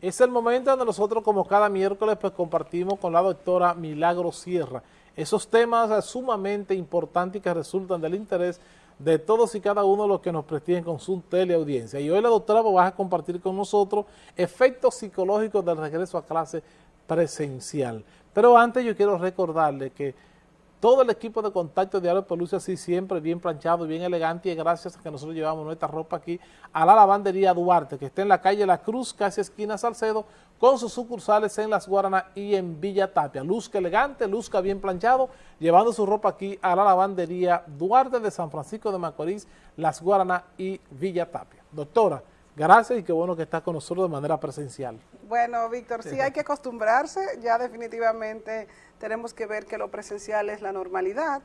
Es el momento donde nosotros, como cada miércoles, pues compartimos con la doctora Milagro Sierra esos temas sumamente importantes que resultan del interés de todos y cada uno de los que nos prestiguen con su teleaudiencia. Y hoy la doctora va a compartir con nosotros efectos psicológicos del regreso a clase presencial. Pero antes yo quiero recordarle que todo el equipo de contacto de luce así siempre bien planchado, bien elegante y gracias a que nosotros llevamos nuestra ropa aquí a la lavandería Duarte, que está en la calle La Cruz, casi esquina Salcedo, con sus sucursales en Las Guaranas y en Villa Tapia. Luzca elegante, luzca bien planchado, llevando su ropa aquí a la lavandería Duarte de San Francisco de Macorís, Las Guaranas y Villa Tapia. Doctora, gracias y qué bueno que está con nosotros de manera presencial. Bueno, Víctor, sí hay que acostumbrarse, ya definitivamente tenemos que ver que lo presencial es la normalidad.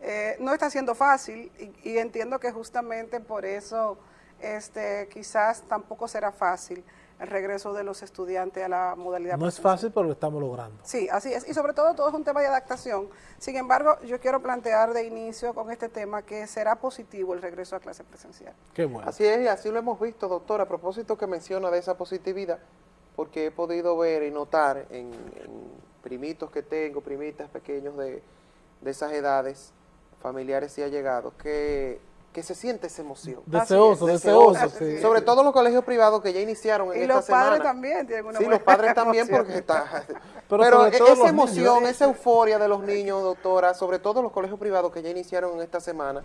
Eh, no está siendo fácil y, entiendo que justamente por eso este, quizás tampoco será fácil el regreso de los estudiantes a la modalidad No es fácil, pero lo estamos logrando. Sí, así es. Y sobre todo todo es un tema de adaptación. Sin embargo, yo quiero plantear de inicio con este tema que será positivo el regreso a clase presencial. Qué bueno. Así es, y así lo hemos visto, doctor. A propósito que menciona de esa positividad, porque he podido ver y notar en, primitos que tengo, primitas pequeños de, esas edades, familiares y allegados, que, que se siente esa emoción. Deseoso, deseoso, sí. Sobre todo los colegios privados que ya iniciaron en esta semana. Y los padres también tienen una Sí, los padres también porque está... Pero, esa emoción, esa euforia de los niños, doctora, sobre todo los colegios privados que ya iniciaron en esta semana,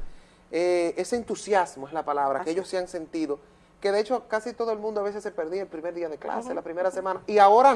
eh, ese entusiasmo es la palabra que ellos se han sentido que de hecho casi todo el mundo a veces se perdía el primer día de clase, la primera semana, y ahora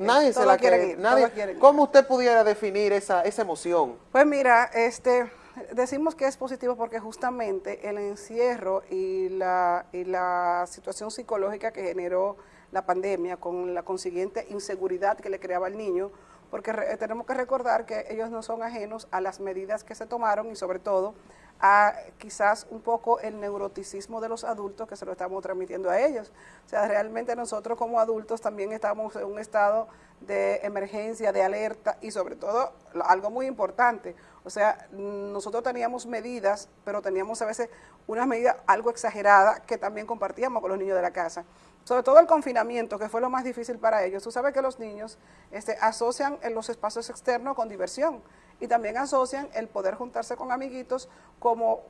nadie se la quiere, nadie, ¿cómo usted pudiera definir esa, esa emoción? Pues mira, este, decimos que es positivo porque justamente el encierro y la, y la situación psicológica que generó la pandemia con la consiguiente inseguridad que le creaba al niño, porque tenemos que recordar que ellos no son ajenos a las medidas que se tomaron y sobre todo a quizás un poco el neuroticismo de los adultos que se lo estamos transmitiendo a ellos. O sea, realmente nosotros como adultos también estamos en un estado de emergencia, de alerta y sobre todo algo muy importante, o sea, nosotros teníamos medidas, pero teníamos a veces unas medidas algo exageradas que también compartíamos con los niños de la casa. Sobre todo el confinamiento, que fue lo más difícil para ellos. Tú sabes que los niños este, asocian en los espacios externos con diversión y también asocian el poder juntarse con amiguitos como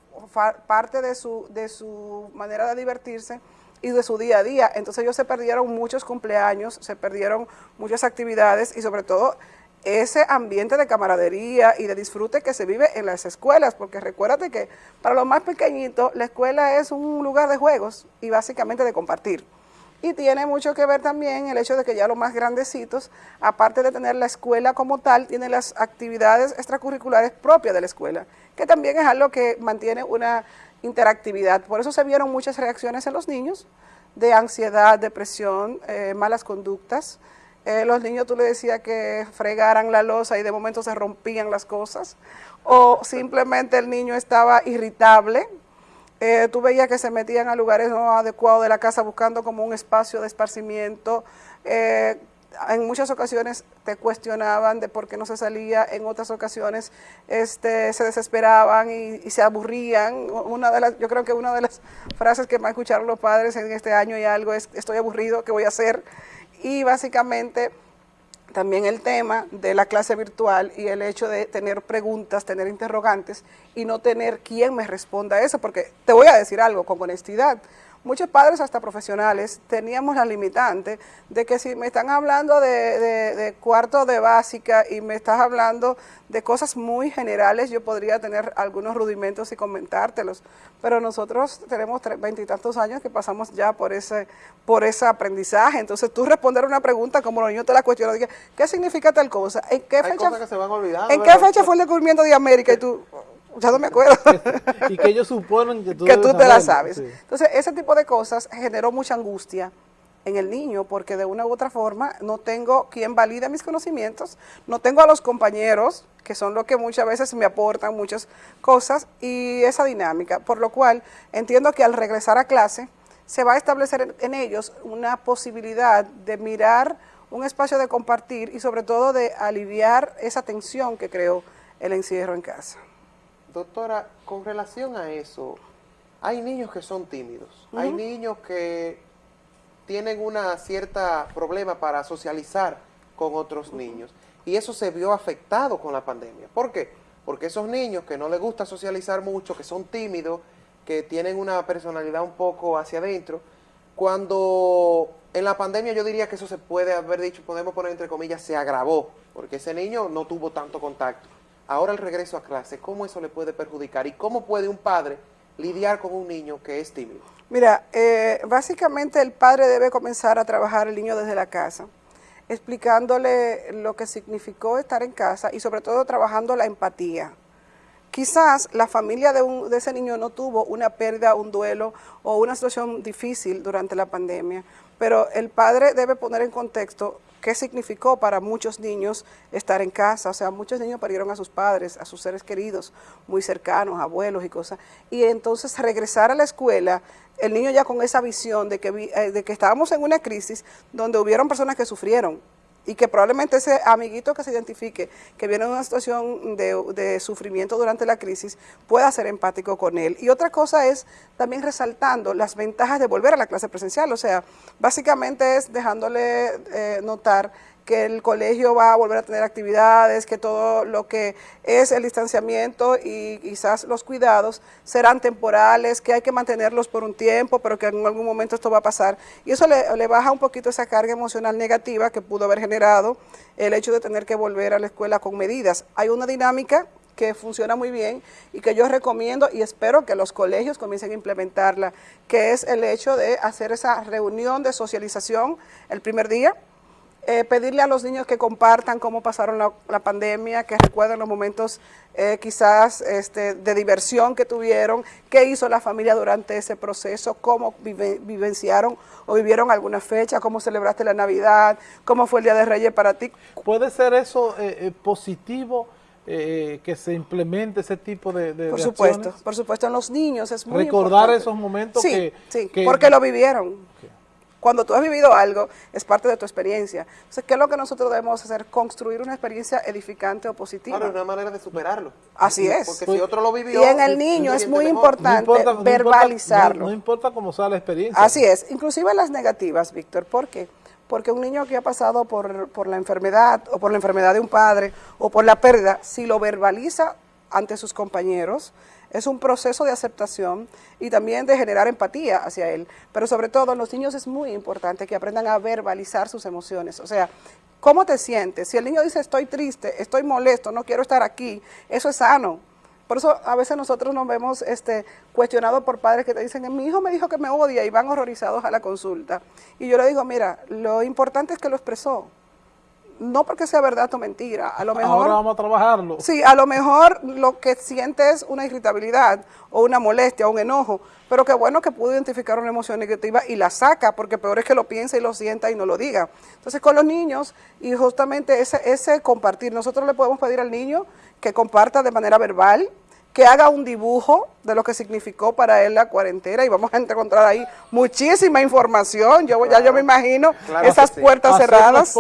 parte de su, de su manera de divertirse y de su día a día. Entonces ellos se perdieron muchos cumpleaños, se perdieron muchas actividades y sobre todo ese ambiente de camaradería y de disfrute que se vive en las escuelas, porque recuérdate que para los más pequeñitos la escuela es un lugar de juegos y básicamente de compartir. Y tiene mucho que ver también el hecho de que ya los más grandecitos, aparte de tener la escuela como tal, tienen las actividades extracurriculares propias de la escuela, que también es algo que mantiene una interactividad. Por eso se vieron muchas reacciones en los niños de ansiedad, depresión, eh, malas conductas. Eh, los niños tú le decías que fregaran la losa y de momento se rompían las cosas. O simplemente el niño estaba irritable, eh, tú veías que se metían a lugares no adecuados de la casa buscando como un espacio de esparcimiento. Eh, en muchas ocasiones te cuestionaban de por qué no se salía, en otras ocasiones este, se desesperaban y, se aburrían. Una de las, yo creo que una de las frases que más escucharon los padres en este año y algo es, estoy aburrido, ¿qué voy a hacer? Y básicamente también el tema de la clase virtual y el hecho de tener preguntas, tener interrogantes y no tener quien me responda a eso, porque te voy a decir algo con honestidad, muchos padres, hasta profesionales, teníamos la limitante de que si me están hablando de, cuarto de básica y me estás hablando de cosas muy generales, yo podría tener algunos rudimentos y comentártelos. Pero nosotros tenemos veintitantos años que pasamos ya por ese, por ese aprendizaje. Entonces tú responder una pregunta como los niños te la cuestionan, ¿qué significa tal cosa? ¿En qué fecha, ¿en qué fecha fue el descubrimiento de América? Y tú, ya no me acuerdo. y que ellos suponen que tú, que tú te la sabes. Entonces, ese tipo de cosas generó mucha angustia en el niño, porque de una u otra forma no tengo quien valide mis conocimientos, no tengo a los compañeros, que son los que muchas veces me aportan muchas cosas, y esa dinámica, por lo cual entiendo que al regresar a clase se va a establecer en ellos una posibilidad de mirar un espacio de compartir y sobre todo de aliviar esa tensión que creó el encierro en casa. Doctora, con relación a eso, hay niños que son tímidos, hay niños que tienen una cierta problema para socializar con otros niños. Y eso se vio afectado con la pandemia. ¿Por qué? Porque esos niños que no les gusta socializar mucho, que son tímidos, que tienen una personalidad un poco hacia adentro, cuando en la pandemia yo diría que eso se puede haber dicho, podemos poner entre comillas, se agravó, porque ese niño no tuvo tanto contacto. Ahora el regreso a clase, ¿cómo eso le puede perjudicar? ¿Y cómo puede un padre lidiar con un niño que es tímido? Mira, eh, básicamente el padre debe comenzar a trabajar el niño desde la casa, explicándole lo que significó estar en casa y sobre todo trabajando la empatía. Quizás la familia de, un, de, ese niño no tuvo una pérdida, un duelo o una situación difícil durante la pandemia, pero el padre debe poner en contexto qué significó para muchos niños estar en casa. O sea, muchos niños perdieron a sus padres, a sus seres queridos, muy cercanos, abuelos y cosas. Y entonces regresar a la escuela, el niño ya con esa visión de que, eh, de que estábamos en una crisis donde hubieron personas que sufrieron, y que probablemente ese amiguito que se identifique, que viene en una situación de, sufrimiento durante la crisis, pueda ser empático con él. Y otra cosa es también resaltando las ventajas de volver a la clase presencial, o sea, básicamente es dejándole eh, notar que el colegio va a volver a tener actividades, que todo lo que es el distanciamiento y quizás los cuidados serán temporales, que hay que mantenerlos por un tiempo, pero que en algún momento esto va a pasar. Y eso le, baja un poquito esa carga emocional negativa que pudo haber generado el hecho de tener que volver a la escuela con medidas. Hay una dinámica que funciona muy bien y que yo recomiendo y espero que los colegios comiencen a implementarla, que es el hecho de hacer esa reunión de socialización el primer día, eh, pedirle a los niños que compartan cómo pasaron la, pandemia, que recuerden los momentos eh, quizás este, de diversión que tuvieron, qué hizo la familia durante ese proceso, cómo vivenciaron o vivieron alguna fecha, cómo celebraste la Navidad, cómo fue el Día de Reyes para ti. ¿Puede ser eso eh, positivo? que se implemente ese tipo de, de Por supuesto, por supuesto, en los niños es muy Recordar esos momentos que, Sí, porque lo vivieron. Cuando tú has vivido algo, es parte de tu experiencia. Entonces, ¿qué es lo que nosotros debemos hacer? Construir una experiencia edificante o positiva. Claro, es una manera de superarlo. Así es. Porque si otro lo vivió... Y en el niño es muy importante verbalizarlo. No importa, cómo sea la experiencia. Así es. Inclusive las negativas, Víctor. ¿Por qué? Porque un niño que ha pasado por, por la enfermedad, o por la enfermedad de un padre, o por la pérdida, si lo verbaliza ante sus compañeros, es un proceso de aceptación y también de generar empatía hacia él. Pero sobre todo en los niños es muy importante que aprendan a verbalizar sus emociones. O sea, ¿cómo te sientes? Si el niño dice estoy triste, estoy molesto, no quiero estar aquí, eso es sano. Por eso a veces nosotros nos vemos este, cuestionados por padres que te dicen, mi hijo me dijo que me odia y van horrorizados a la consulta. Y yo le digo, mira, lo importante es que lo expresó no porque sea verdad o mentira, a lo mejor... Ahora vamos a trabajarlo. Sí, a lo mejor lo que siente es una irritabilidad o una molestia o un enojo, pero qué bueno que pudo identificar una emoción negativa y la saca, porque peor es que lo piense y lo sienta y no lo diga. Entonces con los niños, y justamente ese, ese compartir, nosotros le podemos pedir al niño que comparta de manera verbal, que haga un dibujo de lo que significó para él la cuarentena y vamos a encontrar ahí muchísima información. Yo ya yo me imagino esas puertas cerradas,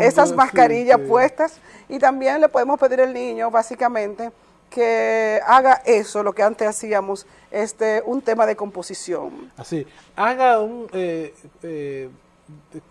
esas mascarillas puestas y también le podemos pedir al niño básicamente que haga eso, lo que antes hacíamos, este un tema de composición. Así, haga un eh, eh,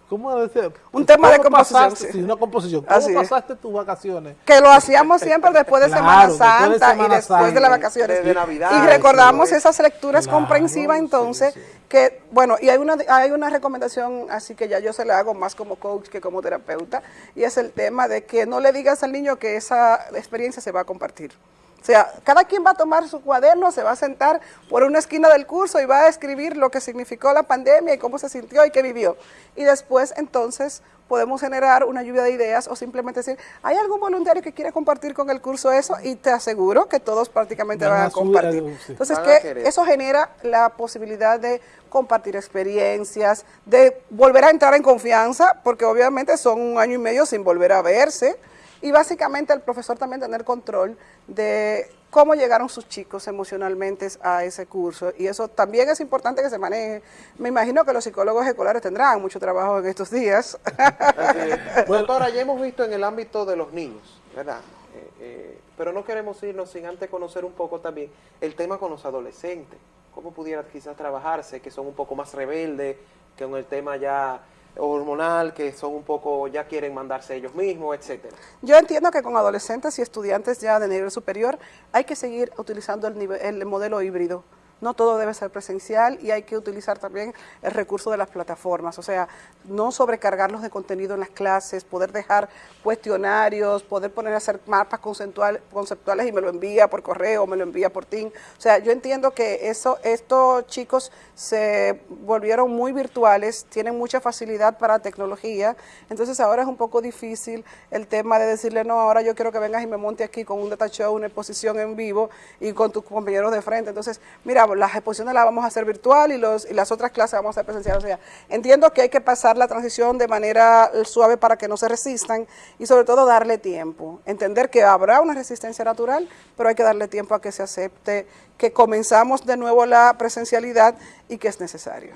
¿Cómo decir? Un tema de composición. sí. una composición. ¿Cómo pasaste tus vacaciones? Que lo hacíamos siempre después de Semana Santa y después de las vacaciones. De, Navidad. Y recordamos esas lecturas comprensivas entonces, que bueno, y hay una, hay una recomendación así que ya yo se la hago más como coach que como terapeuta, y es el tema de que no le digas al niño que esa experiencia se va a compartir. O sea, cada quien va a tomar su cuaderno, se va a sentar por una esquina del curso y va a escribir lo que significó la pandemia y cómo se sintió y qué vivió. Y después, entonces, podemos generar una lluvia de ideas o simplemente decir, ¿hay algún voluntario que quiere compartir con el curso eso? Y te aseguro que todos prácticamente van, a compartir. Entonces, que eso genera la posibilidad de compartir experiencias, de volver a entrar en confianza, porque obviamente son un año y medio sin volver a verse, y básicamente el profesor también tener control de cómo llegaron sus chicos emocionalmente a ese curso y eso también es importante que se maneje. Me imagino que los psicólogos escolares tendrán mucho trabajo en estos días. Doctora, ya hemos visto en el ámbito de los niños, ¿verdad? Eh, eh, pero no queremos irnos sin antes conocer un poco también el tema con los adolescentes. cómo pudiera quizás trabajarse, que son un poco más rebeldes, que en el tema ya hormonal, que son un poco, ya quieren mandarse ellos mismos, etcétera. Yo entiendo que con adolescentes y estudiantes ya de nivel superior hay que seguir utilizando el, nivel, el modelo híbrido no todo debe ser presencial y hay que utilizar también el recurso de las plataformas, o sea, no sobrecargarlos de contenido en las clases, poder dejar cuestionarios, poder poner a hacer mapas conceptuales y me lo envía por correo, me lo envía por Team. O sea, yo entiendo que eso, estos chicos se volvieron muy virtuales, tienen mucha facilidad para tecnología, entonces ahora es un poco difícil el tema de decirle, no, ahora yo quiero que vengas y me monte aquí con un data una exposición en vivo y con tus compañeros de frente. Entonces, mira, las exposiciones las vamos a hacer virtual y, las otras clases vamos a hacer presencial. O sea, entiendo que hay que pasar la transición de manera suave para que no se resistan y sobre todo darle tiempo. Entender que habrá una resistencia natural, pero hay que darle tiempo a que se acepte que comenzamos de nuevo la presencialidad y que es necesario.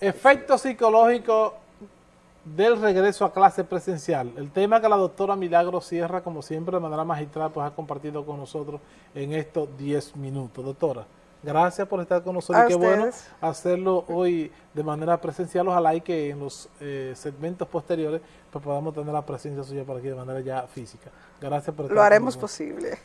Efecto psicológico del regreso a clase presencial. El tema que la doctora Milagro Sierra, como siempre, de manera magistral, pues ha compartido con nosotros en estos 10 minutos. Doctora. Gracias por estar con nosotros. Qué bueno hacerlo hoy de manera presencial. Ojalá y que en los eh, segmentos posteriores pues podamos tener la presencia suya por aquí de manera ya física. Gracias por estar Lo haremos posible.